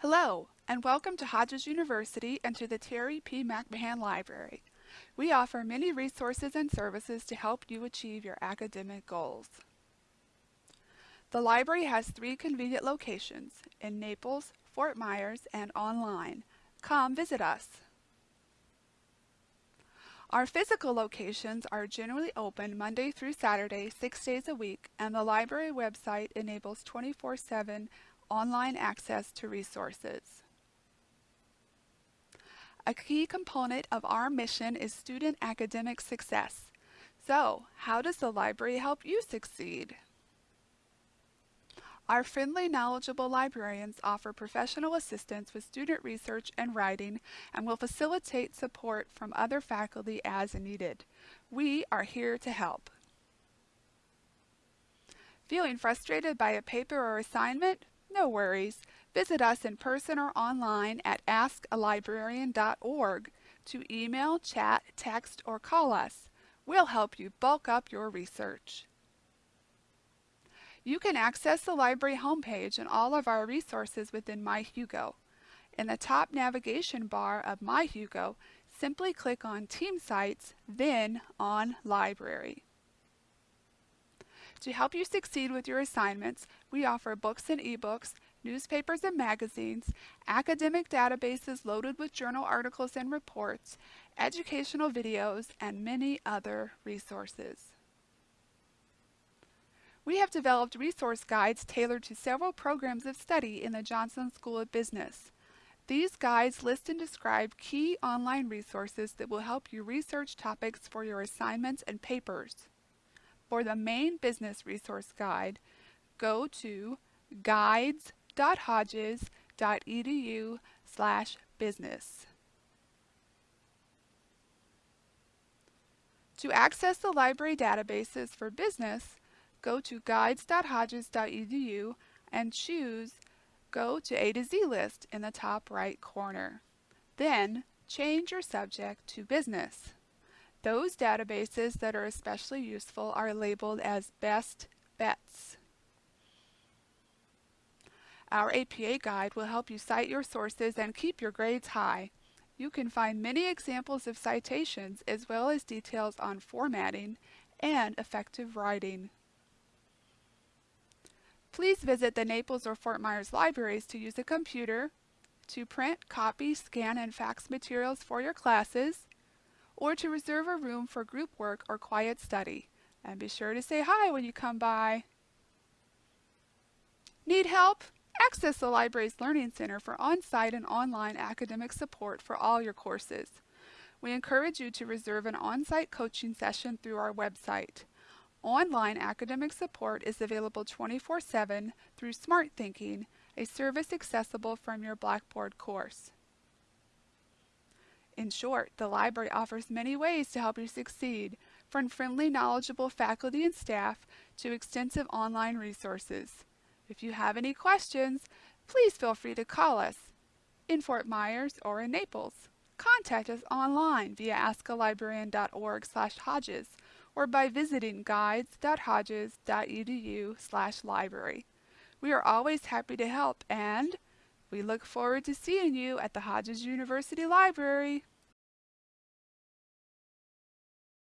Hello, and welcome to Hodges University and to the Terry P. McMahan Library. We offer many resources and services to help you achieve your academic goals. The library has three convenient locations in Naples, Fort Myers, and online. Come visit us. Our physical locations are generally open Monday through Saturday, six days a week, and the library website enables 24-7 online access to resources. A key component of our mission is student academic success. So, how does the library help you succeed? Our friendly, knowledgeable librarians offer professional assistance with student research and writing and will facilitate support from other faculty as needed. We are here to help. Feeling frustrated by a paper or assignment? No worries. Visit us in person or online at askalibrarian.org to email, chat, text, or call us. We'll help you bulk up your research. You can access the library homepage and all of our resources within MyHugo. In the top navigation bar of MyHugo, simply click on Team Sites, then on Library. To help you succeed with your assignments, we offer books and ebooks, newspapers and magazines, academic databases loaded with journal articles and reports, educational videos, and many other resources. We have developed resource guides tailored to several programs of study in the Johnson School of Business. These guides list and describe key online resources that will help you research topics for your assignments and papers. For the main business resource guide, go to guides.hodges.edu slash business. To access the library databases for business, go to guides.hodges.edu and choose Go to A to Z list in the top right corner. Then change your subject to business. Those databases that are especially useful are labeled as best bets. Our APA guide will help you cite your sources and keep your grades high. You can find many examples of citations as well as details on formatting and effective writing. Please visit the Naples or Fort Myers libraries to use a computer, to print, copy, scan, and fax materials for your classes, or to reserve a room for group work or quiet study. And be sure to say hi when you come by. Need help? Access the library's Learning Center for on-site and online academic support for all your courses. We encourage you to reserve an on-site coaching session through our website. Online academic support is available 24-7 through Smarthinking, a service accessible from your Blackboard course. In short, the library offers many ways to help you succeed, from friendly, knowledgeable faculty and staff to extensive online resources. If you have any questions, please feel free to call us in Fort Myers or in Naples. Contact us online via askalibrarian.org slash hodges or by visiting guides.hodges.edu slash library. We are always happy to help and we look forward to seeing you at the Hodges University Library.